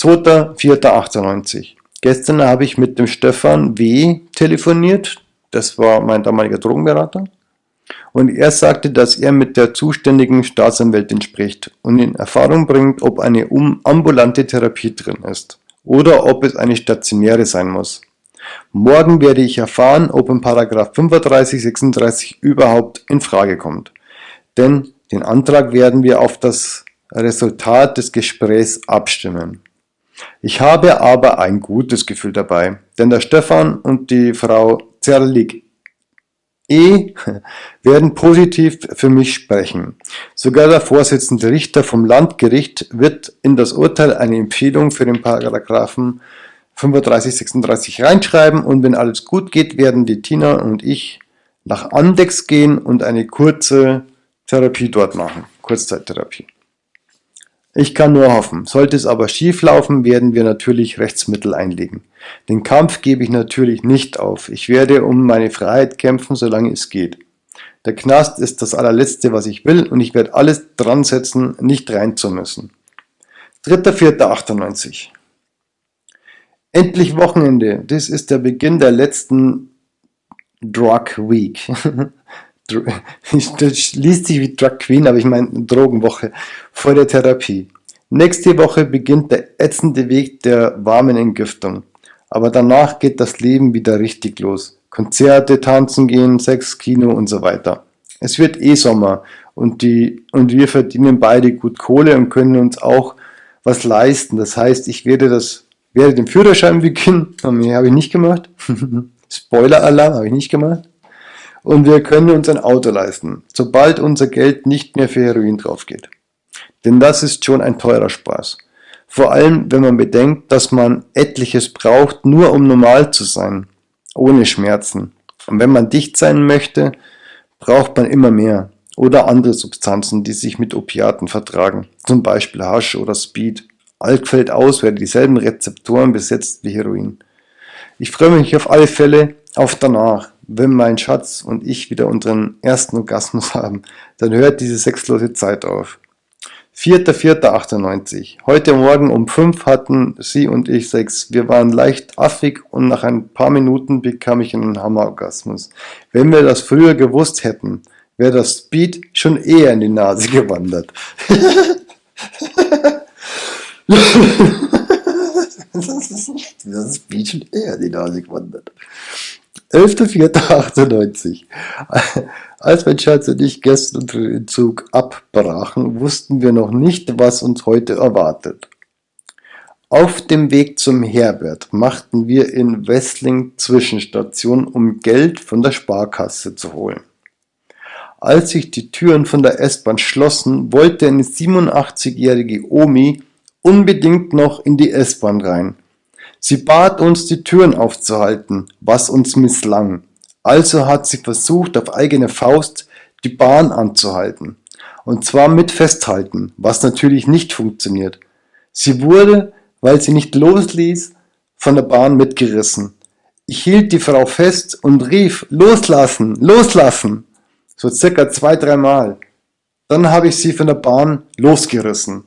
A: 2.4.98. Gestern habe ich mit dem Stefan W. telefoniert. Das war mein damaliger Drogenberater. Und er sagte, dass er mit der zuständigen Staatsanwältin spricht und in Erfahrung bringt, ob eine ambulante Therapie drin ist oder ob es eine stationäre sein muss. Morgen werde ich erfahren, ob in 35, 36 überhaupt in Frage kommt. Denn den Antrag werden wir auf das Resultat des Gesprächs abstimmen. Ich habe aber ein gutes Gefühl dabei, denn der Stefan und die Frau Zerlig E (laughs) werden positiv für mich sprechen. Sogar der Vorsitzende Richter vom Landgericht wird in das Urteil eine Empfehlung für den Paragraphen 35, 36 reinschreiben und wenn alles gut geht, werden die Tina und ich nach Andex gehen und eine kurze Therapie dort machen. Kurzzeittherapie. Ich kann nur hoffen. Sollte es aber schief laufen, werden wir natürlich Rechtsmittel einlegen. Den Kampf gebe ich natürlich nicht auf. Ich werde um meine Freiheit kämpfen, solange es geht. Der Knast ist das allerletzte, was ich will und ich werde alles dran setzen, nicht rein zu müssen. 3.4.98 Endlich Wochenende. Das ist der Beginn der letzten Drug Week. (laughs) (laughs) Das liest sich wie Drug Queen, aber ich meine Drogenwoche vor der Therapie. Nächste Woche beginnt der ätzende Weg der warmen Entgiftung. Aber danach geht das Leben wieder richtig los. Konzerte, tanzen gehen, Sex, Kino und so weiter. Es wird eh Sommer und, die, und wir verdienen beide gut Kohle und können uns auch was leisten. Das heißt, ich werde, das, werde den Führerschein beginnen. (laughs) Habe ich nicht gemacht. (laughs) Spoiler-Alarm habe ich nicht gemacht und wir können uns ein Auto leisten, sobald unser Geld nicht mehr für Heroin drauf geht. Denn das ist schon ein teurer Spaß. Vor allem, wenn man bedenkt, dass man etliches braucht, nur um normal zu sein, ohne Schmerzen. Und wenn man dicht sein möchte, braucht man immer mehr oder andere Substanzen, die sich mit Opiaten vertragen, zum Beispiel Hasch oder Speed. Alk fällt aus, wer dieselben Rezeptoren besetzt wie Heroin. Ich freue mich auf alle Fälle auf danach wenn mein Schatz und ich wieder unseren ersten Orgasmus (laughs) haben, dann hört diese sexlose Zeit auf. 4.4.98. Heute Morgen um 5 hatten sie und ich Sex. Wir waren leicht affig und nach ein paar Minuten bekam ich einen Hammerorgasmus. Wenn wir das früher gewusst hätten, wäre das Speed schon eher in die Nase (laughs) gewandert. (laughs) das Speed schon eher in die Nase gewandert. 11.04.98. Als mein Schatz und ich gestern den Zug abbrachen, wussten wir noch nicht, was uns heute erwartet. Auf dem Weg zum Herbert machten wir in Wessling Zwischenstation, um Geld von der Sparkasse zu holen. Als sich die Türen von der S-Bahn schlossen, wollte eine 87-jährige Omi unbedingt noch in die S-Bahn rein. Sie bat uns, die Türen aufzuhalten, was uns misslang. Also hat sie versucht, auf eigene Faust die Bahn anzuhalten. Und zwar mit Festhalten, was natürlich nicht funktioniert. Sie wurde, weil sie nicht losließ, von der Bahn mitgerissen. Ich hielt die Frau fest und rief, loslassen, loslassen, so circa zwei, dreimal. Dann habe ich sie von der Bahn losgerissen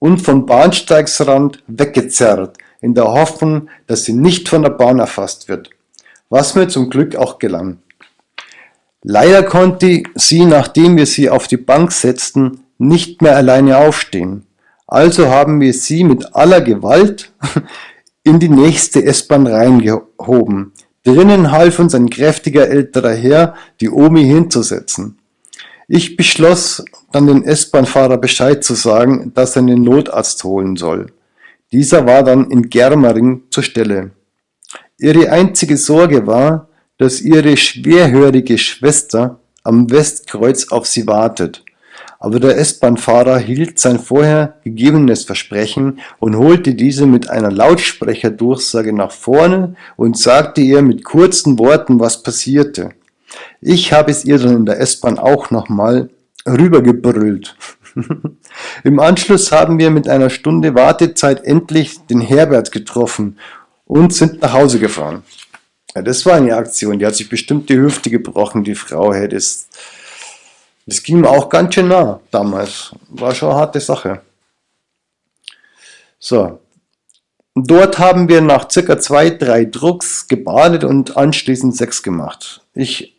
A: und vom Bahnsteigsrand weggezerrt, in der Hoffnung, dass sie nicht von der Bahn erfasst wird, was mir zum Glück auch gelang. Leider konnte sie, nachdem wir sie auf die Bank setzten, nicht mehr alleine aufstehen. Also haben wir sie mit aller Gewalt (laughs) in die nächste S-Bahn reingehoben. Drinnen half uns ein kräftiger älterer Herr, die Omi hinzusetzen. Ich beschloss, dann den S-Bahn-Fahrer Bescheid zu sagen, dass er einen Notarzt holen soll. Dieser war dann in Germering zur Stelle. Ihre einzige Sorge war, dass ihre schwerhörige Schwester am Westkreuz auf sie wartet. Aber der S-Bahn-Fahrer hielt sein vorher gegebenes Versprechen und holte diese mit einer Lautsprecherdurchsage nach vorne und sagte ihr mit kurzen Worten, was passierte. Ich habe es ihr dann in der S-Bahn auch nochmal rübergebrüllt. (laughs) Im Anschluss haben wir mit einer Stunde Wartezeit endlich den Herbert getroffen und sind nach Hause gefahren. Ja, das war eine Aktion, die hat sich bestimmt die Hüfte gebrochen, die Frau. Hey, das, das ging mir auch ganz schön nah damals. War schon eine harte Sache. So. Dort haben wir nach circa zwei, drei Drucks gebadet und anschließend Sex gemacht. Ich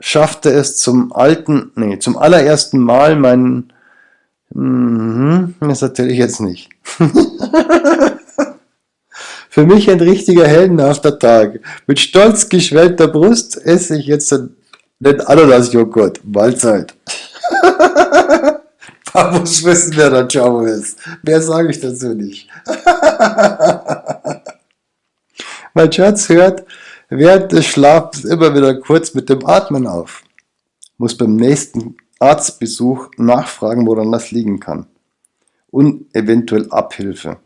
A: schaffte es zum alten, nee, zum allerersten Mal meinen, mhm, das erzähle ich jetzt nicht. (laughs) Für mich ein richtiger heldenhafter Tag. Mit stolz geschwellter Brust esse ich jetzt den Ananas-Joghurt. Mahlzeit. (laughs) Muss wissen, wer der Ciao ist. Mehr sage ich dazu nicht. (laughs) mein Schatz hört während des Schlafs immer wieder kurz mit dem Atmen auf. Muss beim nächsten Arztbesuch nachfragen, woran das liegen kann. Und eventuell Abhilfe.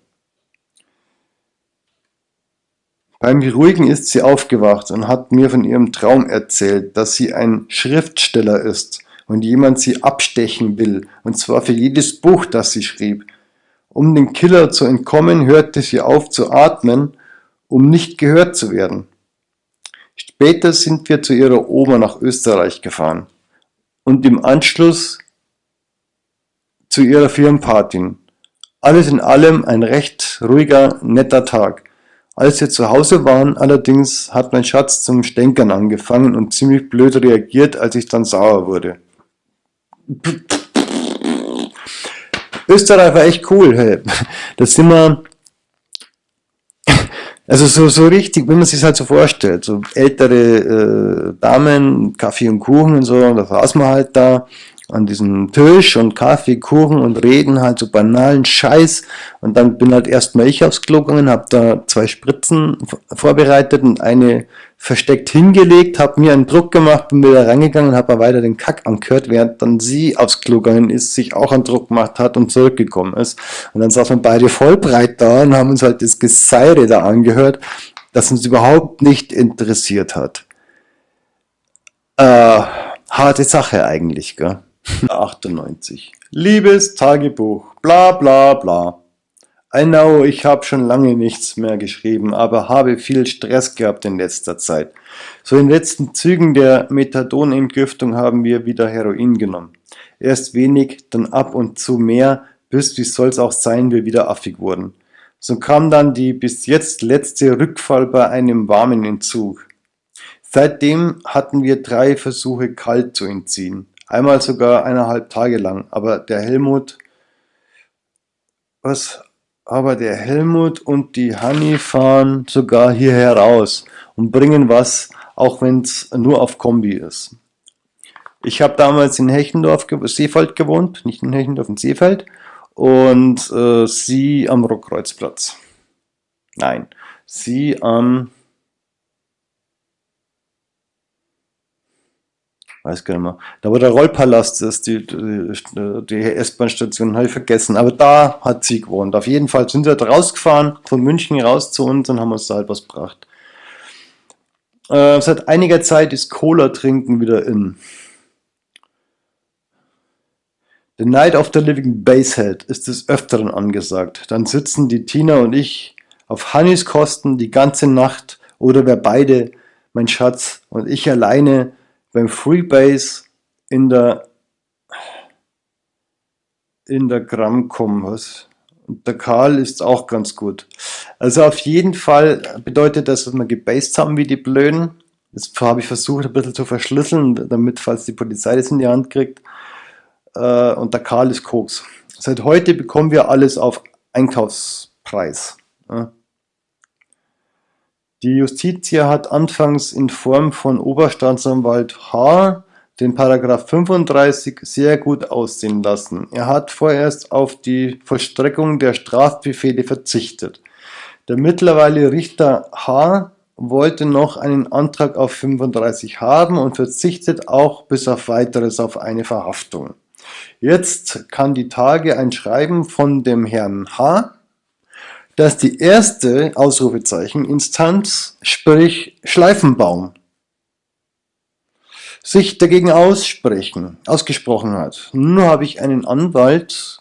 A: Beim Beruhigen ist sie aufgewacht und hat mir von ihrem Traum erzählt, dass sie ein Schriftsteller ist und jemand sie abstechen will, und zwar für jedes Buch, das sie schrieb. Um dem Killer zu entkommen, hörte sie auf zu atmen, um nicht gehört zu werden. Später sind wir zu ihrer Oma nach Österreich gefahren und im Anschluss zu ihrer Firmenparty. Alles in allem ein recht ruhiger, netter Tag. Als wir zu Hause waren allerdings, hat mein Schatz zum Stänkern angefangen und ziemlich blöd reagiert, als ich dann sauer wurde. Österreich war echt cool, hey. Da sind wir, also so, so richtig, wie man sich halt so vorstellt, so ältere äh, Damen, Kaffee und Kuchen und so, und da saßen wir halt da an diesem Tisch und Kaffee, Kuchen und reden halt so banalen Scheiß. Und dann bin halt erstmal ich aufs Klo gegangen, habe da zwei Spritzen vorbereitet und eine versteckt hingelegt, habe mir einen Druck gemacht, bin wieder reingegangen und habe weiter den Kack angehört, während dann sie aufs Klo gegangen ist, sich auch einen Druck gemacht hat und zurückgekommen ist. Und dann saßen wir beide voll breit da und haben uns halt das Geseire da angehört, das uns überhaupt nicht interessiert hat. Äh, harte Sache eigentlich, gell? (laughs) 98. Liebes Tagebuch, bla bla bla. I know, ich habe schon lange nichts mehr geschrieben, aber habe viel Stress gehabt in letzter Zeit. So in letzten Zügen der Methadonentgiftung haben wir wieder Heroin genommen. Erst wenig, dann ab und zu mehr, bis, wie soll's auch sein, wir wieder affig wurden. So kam dann die bis jetzt letzte Rückfall bei einem warmen Entzug. Seitdem hatten wir drei Versuche kalt zu entziehen. Einmal sogar eineinhalb Tage lang. Aber der Helmut, was? Aber der Helmut und die Hanni fahren sogar hier heraus und bringen was, auch wenn es nur auf Kombi ist. Ich habe damals in Hechendorf, Seefeld gewohnt, nicht in Hechendorf, in Seefeld. Und äh, sie am Rockkreuzplatz. Nein, sie am weiß gar nicht mehr. Da wo der Rollpalast ist, die, die, die S-Bahn-Station, habe ich vergessen. Aber da hat sie gewohnt. Auf jeden Fall sind wir da rausgefahren, von München raus zu uns und haben uns da halt was gebracht. Äh, seit einiger Zeit ist Cola trinken wieder in. The Night of the Living Basehead ist des Öfteren angesagt. Dann sitzen die Tina und ich auf Hannis Kosten die ganze Nacht oder wir beide, mein Schatz und ich alleine beim Freebase in der in der Gramm was. Und der Karl ist auch ganz gut. Also auf jeden Fall bedeutet das, dass wir gebased haben wie die Blöden. Das habe ich versucht ein bisschen zu verschlüsseln, damit, falls die Polizei das in die Hand kriegt. Äh, und der Karl ist Koks. Seit heute bekommen wir alles auf Einkaufspreis. Die Justitia hat anfangs in Form von Oberstaatsanwalt H. den Paragraph 35 sehr gut aussehen lassen. Er hat vorerst auf die Vollstreckung der Strafbefehle verzichtet. Der mittlerweile Richter H. wollte noch einen Antrag auf 35 haben und verzichtet auch bis auf weiteres auf eine Verhaftung. Jetzt kann die Tage ein Schreiben von dem Herrn H., dass die erste Ausrufezeichen Instanz, sprich Schleifenbaum, sich dagegen aussprechen, ausgesprochen hat. Nun habe ich einen Anwalt,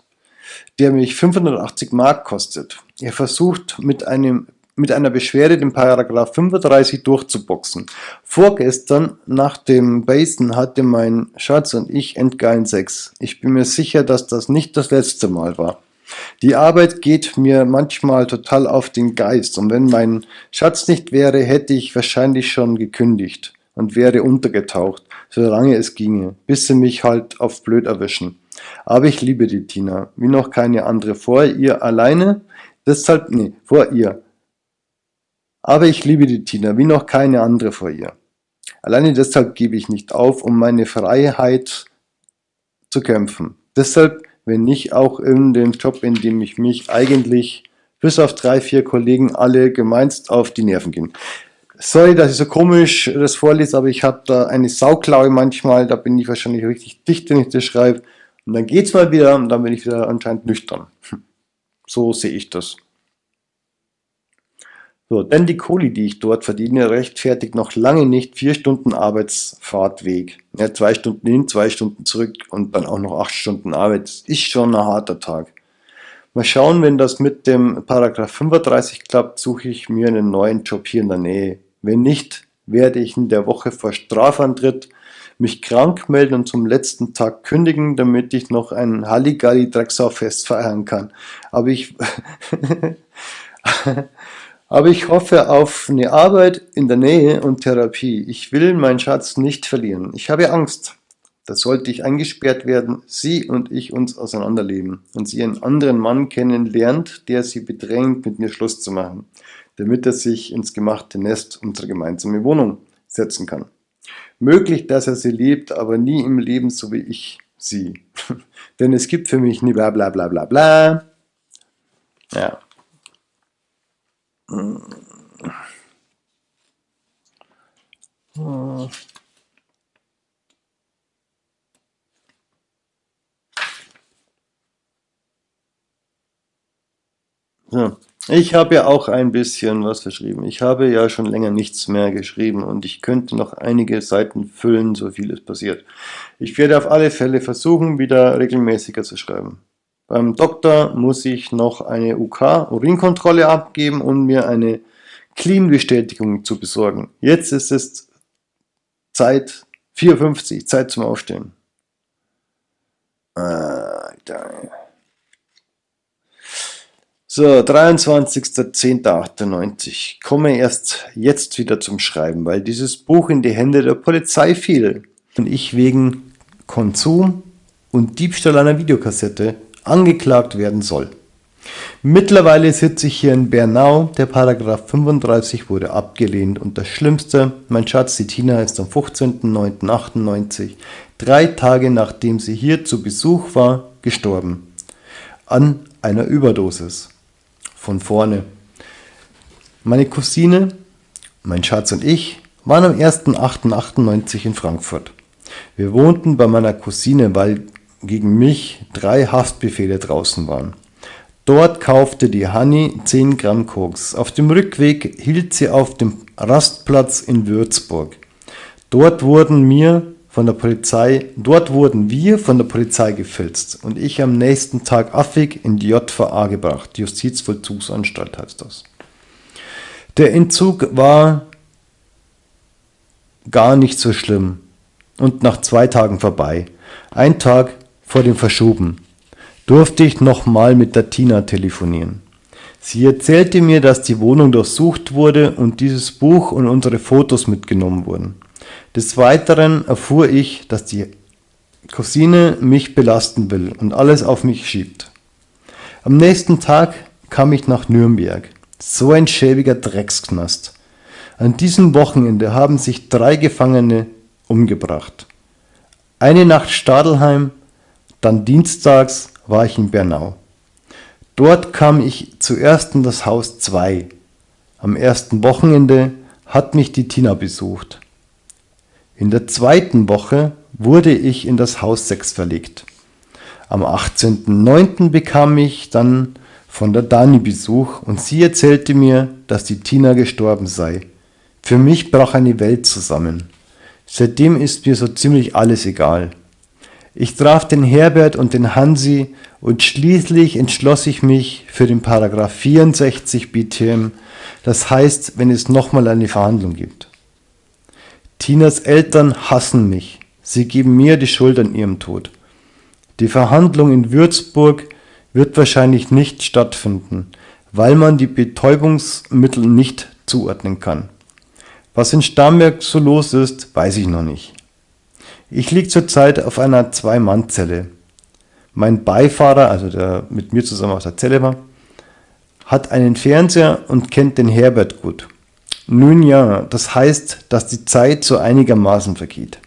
A: der mich 580 Mark kostet. Er versucht mit einem mit einer Beschwerde den Paragraph 35 durchzuboxen. Vorgestern nach dem Basen hatte mein Schatz und ich endgeilen Sex. Ich bin mir sicher, dass das nicht das letzte Mal war. Die Arbeit geht mir manchmal total auf den Geist und wenn mein Schatz nicht wäre, hätte ich wahrscheinlich schon gekündigt und wäre untergetaucht, solange es ginge, bis sie mich halt auf blöd erwischen. Aber ich liebe die Tina, wie noch keine andere vor ihr alleine, deshalb, nee, vor ihr. Aber ich liebe die Tina, wie noch keine andere vor ihr. Alleine deshalb gebe ich nicht auf, um meine Freiheit zu kämpfen. Deshalb, wenn nicht auch in dem Job, in dem ich mich eigentlich bis auf drei, vier Kollegen alle gemeinst auf die Nerven gehen. Sorry, dass ich so komisch das vorlese, aber ich habe da eine Sauklaue manchmal, da bin ich wahrscheinlich richtig dicht, wenn ich das schreibe. Und dann geht's mal wieder und dann bin ich wieder anscheinend nüchtern. So sehe ich das. So, denn die Kohle, die ich dort verdiene, rechtfertigt noch lange nicht vier Stunden Arbeitsfahrtweg. Ja, zwei Stunden hin, zwei Stunden zurück und dann auch noch acht Stunden Arbeit. Das ist schon ein harter Tag. Mal schauen, wenn das mit dem Paragraph 35 klappt, suche ich mir einen neuen Job hier in der Nähe. Wenn nicht, werde ich in der Woche vor Strafantritt mich krank melden und zum letzten Tag kündigen, damit ich noch ein Halligalli-Drecksau-Fest feiern kann. Aber ich... (laughs) Aber ich hoffe auf eine Arbeit in der Nähe und Therapie. Ich will meinen Schatz nicht verlieren. Ich habe Angst. Da sollte ich eingesperrt werden, sie und ich uns auseinanderleben und sie einen anderen Mann kennenlernt, der sie bedrängt, mit mir Schluss zu machen, damit er sich ins gemachte Nest unserer gemeinsamen Wohnung setzen kann. Möglich, dass er sie liebt, aber nie im Leben so wie ich sie. (laughs) Denn es gibt für mich nie bla bla bla bla bla. Ja. So. Ich habe ja auch ein bisschen was verschrieben. Ich habe ja schon länger nichts mehr geschrieben und ich könnte noch einige Seiten füllen, so viel es passiert. Ich werde auf alle Fälle versuchen, wieder regelmäßiger zu schreiben. Beim Doktor muss ich noch eine UK-Urinkontrolle abgeben und mir eine Clean-Bestätigung zu besorgen. Jetzt ist es Zeit 4.50, Zeit zum Aufstehen. So, 23.10.98. Komme erst jetzt wieder zum Schreiben, weil dieses Buch in die Hände der Polizei fiel und ich wegen Konsum und Diebstahl einer Videokassette angeklagt werden soll. Mittlerweile sitze ich hier in Bernau, der Paragraph 35 wurde abgelehnt und das Schlimmste, mein Schatz, die Tina ist am 15.09.98, drei Tage nachdem sie hier zu Besuch war, gestorben. An einer Überdosis. Von vorne. Meine Cousine, mein Schatz und ich waren am 1.8.98 in Frankfurt. Wir wohnten bei meiner Cousine, weil gegen mich drei Haftbefehle draußen waren. Dort kaufte die Hanni 10 Gramm Koks. Auf dem Rückweg hielt sie auf dem Rastplatz in Würzburg. Dort wurden mir von der Polizei, dort wurden wir von der Polizei gefilzt und ich am nächsten Tag affig in die JVA gebracht. Justizvollzugsanstalt heißt das. Der Entzug war gar nicht so schlimm und nach zwei Tagen vorbei. Ein Tag vor dem Verschoben, durfte ich nochmal mit der Tina telefonieren. Sie erzählte mir, dass die Wohnung durchsucht wurde und dieses Buch und unsere Fotos mitgenommen wurden. Des Weiteren erfuhr ich, dass die Cousine mich belasten will und alles auf mich schiebt. Am nächsten Tag kam ich nach Nürnberg. So ein schäbiger Drecksknast. An diesem Wochenende haben sich drei Gefangene umgebracht. Eine Nacht Stadelheim, dann dienstags war ich in Bernau. Dort kam ich zuerst in das Haus 2. Am ersten Wochenende hat mich die Tina besucht. In der zweiten Woche wurde ich in das Haus 6 verlegt. Am 18.09. bekam ich dann von der Dani Besuch und sie erzählte mir, dass die Tina gestorben sei. Für mich brach eine Welt zusammen. Seitdem ist mir so ziemlich alles egal. Ich traf den Herbert und den Hansi und schließlich entschloss ich mich für den Paragraph 64 BTM, das heißt, wenn es nochmal eine Verhandlung gibt. Tinas Eltern hassen mich. Sie geben mir die Schuld an ihrem Tod. Die Verhandlung in Würzburg wird wahrscheinlich nicht stattfinden, weil man die Betäubungsmittel nicht zuordnen kann. Was in Starnberg so los ist, weiß ich noch nicht. Ich liege zurzeit auf einer Zwei-Mann-Zelle. Mein Beifahrer, also der mit mir zusammen aus der Zelle war, hat einen Fernseher und kennt den Herbert gut. Nun ja, das heißt, dass die Zeit so einigermaßen vergeht.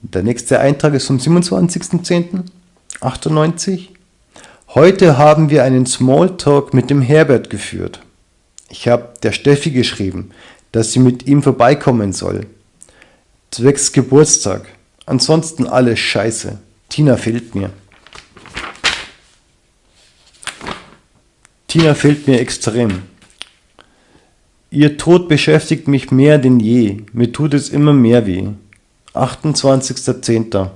A: Der nächste Eintrag ist vom 27.10.98. Heute haben wir einen Smalltalk mit dem Herbert geführt. Ich habe der Steffi geschrieben, dass sie mit ihm vorbeikommen soll. Zwecks Geburtstag. Ansonsten alles scheiße. Tina fehlt mir. Tina fehlt mir extrem. Ihr Tod beschäftigt mich mehr denn je. Mir tut es immer mehr weh. 28.10.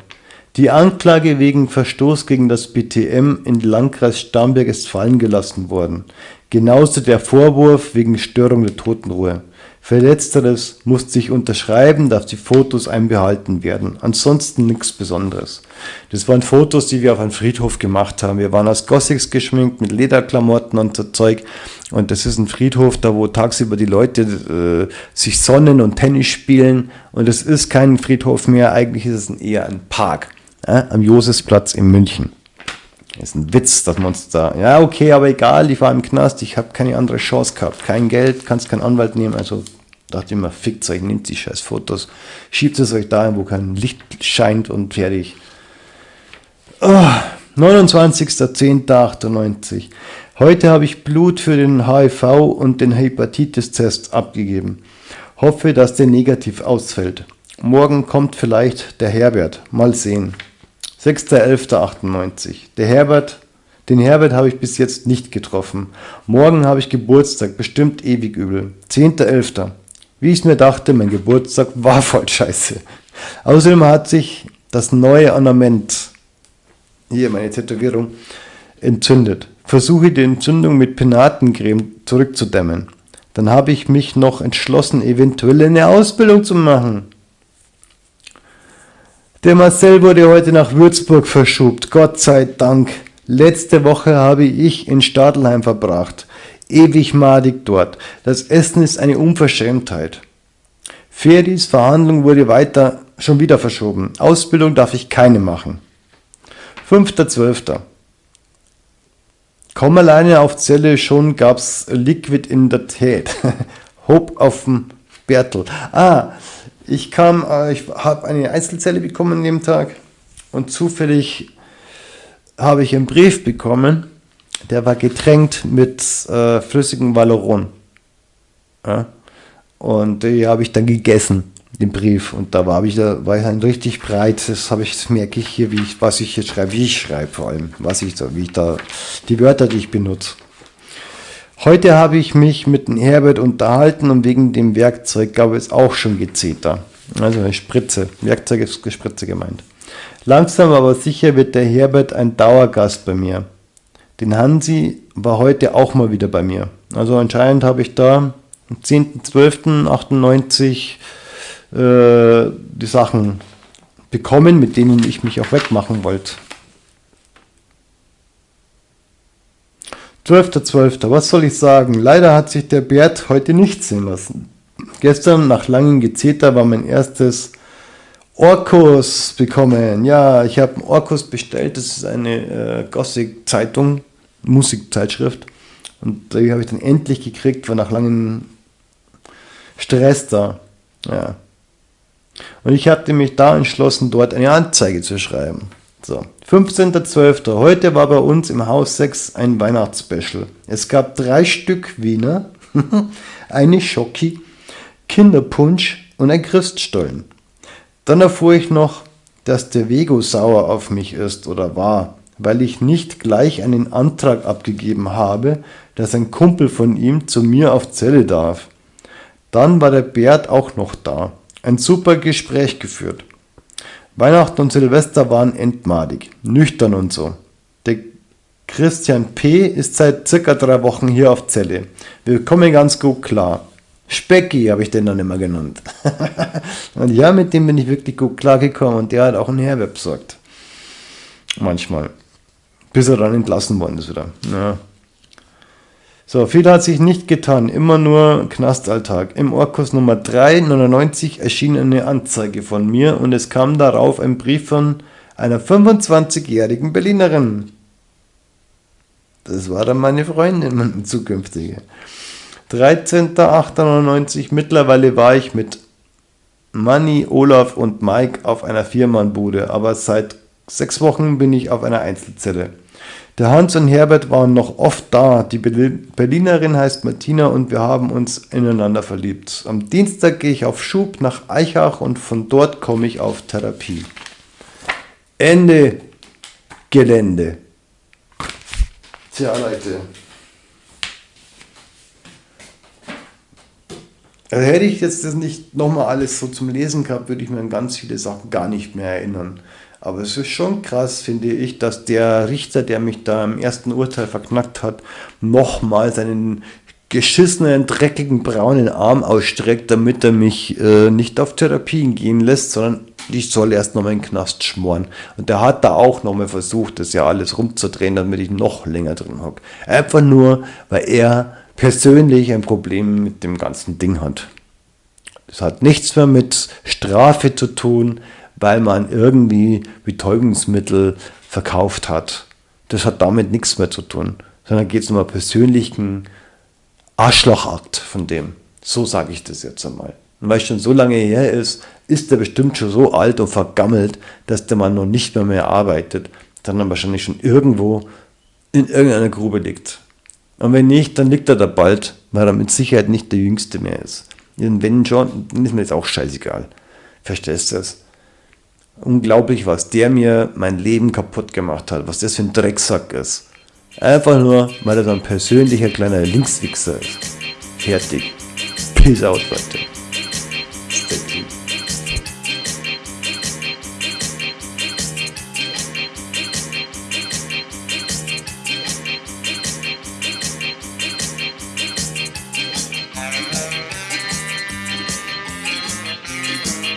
A: Die Anklage wegen Verstoß gegen das BTM in Landkreis Starnberg ist fallen gelassen worden. Genauso der Vorwurf wegen Störung der Totenruhe. Für Letzteres musste ich unterschreiben, dass die Fotos einbehalten werden. Ansonsten nichts Besonderes. Das waren Fotos, die wir auf einem Friedhof gemacht haben. Wir waren als Gothics geschminkt mit Lederklamotten und so Zeug. Und das ist ein Friedhof, da wo tagsüber die Leute äh, sich sonnen und Tennis spielen. Und es ist kein Friedhof mehr, eigentlich ist es eher ein Park äh, am Josefsplatz in München. Ist ein Witz, dass man uns da, ja okay, aber egal, ich war im Knast, ich habe keine andere Chance gehabt. Kein Geld, kannst keinen Anwalt nehmen, also Dachte immer, fickt euch, nehmt die scheiß Fotos, schiebt es euch dahin, wo kein Licht scheint und fertig. Oh, 29.10.98. Heute habe ich Blut für den HIV und den Hepatitis-Test abgegeben. Hoffe, dass der negativ ausfällt. Morgen kommt vielleicht der Herbert. Mal sehen. 6.11.98. Der Herbert, den Herbert habe ich bis jetzt nicht getroffen. Morgen habe ich Geburtstag, bestimmt ewig übel. 10.11. Wie ich mir dachte, mein Geburtstag war voll scheiße. Außerdem hat sich das neue Ornament, hier meine Tätowierung, entzündet. Versuche die Entzündung mit Penatencreme zurückzudämmen. Dann habe ich mich noch entschlossen, eventuell eine Ausbildung zu machen. Der Marcel wurde heute nach Würzburg verschobt, Gott sei Dank. Letzte Woche habe ich in Stadelheim verbracht ewig madig dort. Das Essen ist eine Unverschämtheit. Ferdis Verhandlung wurde weiter schon wieder verschoben. Ausbildung darf ich keine machen. 5.12. Kaum alleine auf Zelle schon gab's Liquid in der Tät. (laughs) Hope auf dem Bertel. Ah, ich kam, äh, ich habe eine Einzelzelle bekommen an dem Tag und zufällig habe ich einen Brief bekommen der war getränkt mit äh, flüssigem Valoron. Ja? Und die habe ich dann gegessen, den Brief. Und da war ich, da war ich dann richtig breit. Das habe ich, das merke ich hier, wie ich, was ich jetzt schreibe, wie ich schreibe vor allem, was ich da, wie ich da, die Wörter, die ich benutze. Heute habe ich mich mit dem Herbert unterhalten und wegen dem Werkzeug gab es auch schon Gezeter. Also eine Spritze. Werkzeug ist Spritze gemeint. Langsam aber sicher wird der Herbert ein Dauergast bei mir. Den Hansi war heute auch mal wieder bei mir. Also anscheinend habe ich da am 10.12.98 äh, die Sachen bekommen, mit denen ich mich auch wegmachen wollte. 12.12. .12. Was soll ich sagen? Leider hat sich der Bert heute nicht sehen lassen. Gestern nach langem Gezeter war mein erstes Orkus bekommen. Ja, ich habe Orkus bestellt. Das ist eine äh, Gothic-Zeitung, Musikzeitschrift. Und die habe ich dann endlich gekriegt, war nach langem Stress da. Ja. Und ich hatte mich da entschlossen, dort eine Anzeige zu schreiben. So, 15.12. Heute war bei uns im Haus 6 ein Weihnachtsspecial. Es gab drei Stück Wiener (laughs) eine Schocki, Kinderpunsch und ein Christstollen. Dann erfuhr ich noch, dass der Vego sauer auf mich ist oder war, weil ich nicht gleich einen Antrag abgegeben habe, dass ein Kumpel von ihm zu mir auf Zelle darf. Dann war der Bert auch noch da. Ein super Gespräch geführt. Weihnachten und Silvester waren entmadig, nüchtern und so. Der Christian P. ist seit circa drei Wochen hier auf Zelle. Wir kommen ganz gut klar. Specki habe ich den dann immer genannt. (laughs) und ja, mit dem bin ich wirklich gut klargekommen und der hat auch ein Herweb besorgt. Manchmal. Bis er dann entlassen worden ist wieder. Ja. So, viel hat sich nicht getan, immer nur Knastalltag. Im Orkus Nummer 399 erschien eine Anzeige von mir und es kam darauf ein Brief von einer 25-jährigen Berlinerin. Das war dann meine Freundin, meine zukünftige. 13.08.99, mittlerweile war ich mit Manny, Olaf und Mike auf einer Viermannbude, aber seit sechs Wochen bin ich auf einer Einzelzelle. Der Hans und Herbert waren noch oft da. Die Berlinerin heißt Martina und wir haben uns ineinander verliebt. Am Dienstag gehe ich auf Schub nach Eichach und von dort komme ich auf Therapie. Ende Gelände. Tja, Leute. Also hätte ich jetzt das nicht nochmal alles so zum Lesen gehabt, würde ich mir an ganz viele Sachen gar nicht mehr erinnern. Aber es ist schon krass, finde ich, dass der Richter, der mich da im ersten Urteil verknackt hat, nochmal seinen geschissenen, dreckigen, braunen Arm ausstreckt, damit er mich äh, nicht auf Therapien gehen lässt, sondern ich soll erst nochmal in den Knast schmoren. Und der hat da auch nochmal versucht, das ja alles rumzudrehen, damit ich noch länger drin hocke. Einfach nur, weil er persönlich ein Problem mit dem ganzen Ding hat. Das hat nichts mehr mit Strafe zu tun, weil man irgendwie Betäubungsmittel verkauft hat. Das hat damit nichts mehr zu tun, sondern geht es um einen persönlichen Arschlochakt von dem. So sage ich das jetzt einmal. Und weil es schon so lange her ist, ist er bestimmt schon so alt und vergammelt, dass der Mann noch nicht mehr mehr arbeitet, dann wahrscheinlich schon irgendwo in irgendeiner Grube liegt. Und wenn nicht, dann liegt er da bald, weil er mit Sicherheit nicht der Jüngste mehr ist. Und wenn schon, dann ist mir jetzt auch scheißegal. Verstehst du das? Unglaublich, was der mir mein Leben kaputt gemacht hat, was das für ein Drecksack ist. Einfach nur, weil er so ein persönlicher kleiner Linkswichser ist. Fertig. Peace out, Leute.